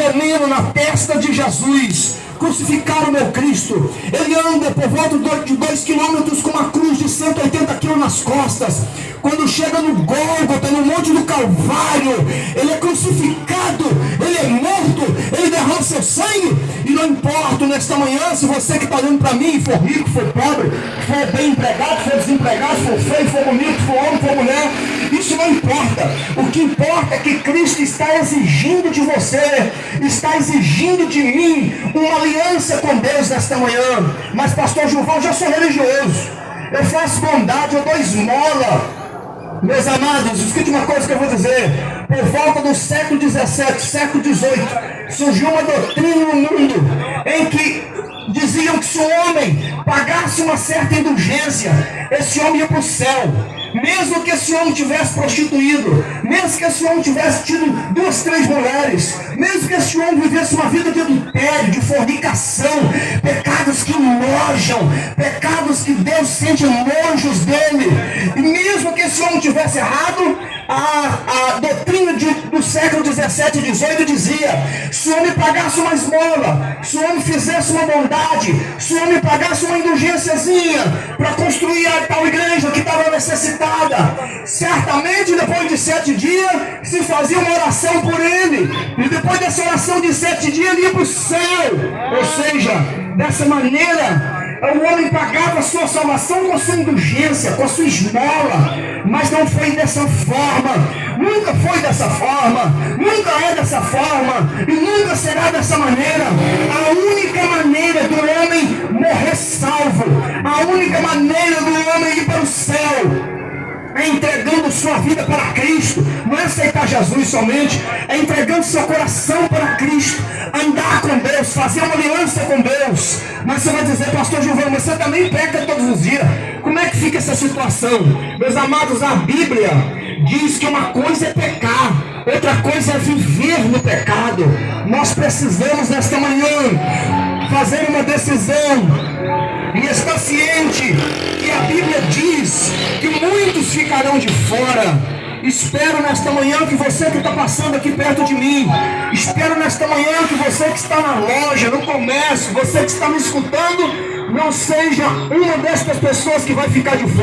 veneno na testa de Jesus. Crucificaram meu Cristo. Ele anda por volta de 2 quilômetros com uma cruz de 180 quilos nas costas. Quando chega no Gólgota, no Monte do Calvário, ele é crucificado, não importa nesta manhã se você que está olhando para mim, for rico, for pobre, for bem empregado, for desempregado, for feio, for bonito, for homem, for mulher, isso não importa. O que importa é que Cristo está exigindo de você, está exigindo de mim uma aliança com Deus nesta manhã. Mas, pastor Gilvão, já sou religioso. Eu faço bondade, eu dou esmola. Meus amados, escute uma coisa que eu vou dizer. Por volta do século XVII, século XVIII, surgiu uma doutrina no mundo em que diziam que se o homem pagasse uma certa indulgência, esse homem ia para o céu. Mesmo que esse homem tivesse prostituído, mesmo que esse homem tivesse tido duas, três mulheres, mesmo que esse homem vivesse uma vida de adultério, de fornicação, pecados que nojam, pecados que Deus sente nojos dele, e mesmo que esse homem tivesse errado, a, a doutrina de, do século 17 e 18 dizia: se o homem pagasse uma esmola, se o homem fizesse uma bondade, se o homem pagasse uma indulgênciazinha para construir a tal igreja que estava necessitada, certamente depois de sete dias se fazia uma oração por e dessa oração de sete dias ia para o céu. Ou seja, dessa maneira o homem pagava a sua salvação com a sua indulgência, com a sua esmola, mas não foi dessa forma, nunca foi dessa forma, nunca é dessa forma e nunca será dessa maneira. Vida para Cristo, não é aceitar Jesus somente, é entregando seu coração para Cristo, andar com Deus, fazer uma aliança com Deus. Mas você vai dizer, pastor Gilvão, você também peca todos os dias. Como é que fica essa situação? Meus amados, a Bíblia diz que uma coisa é pecar, outra coisa é viver no pecado. Nós precisamos nesta manhã fazer uma decisão e estar ciente que a Bíblia diz ficarão de fora. Espero nesta manhã que você que está passando aqui perto de mim, espero nesta manhã que você que está na loja, no comércio, você que está me escutando, não seja uma destas pessoas que vai ficar de fora.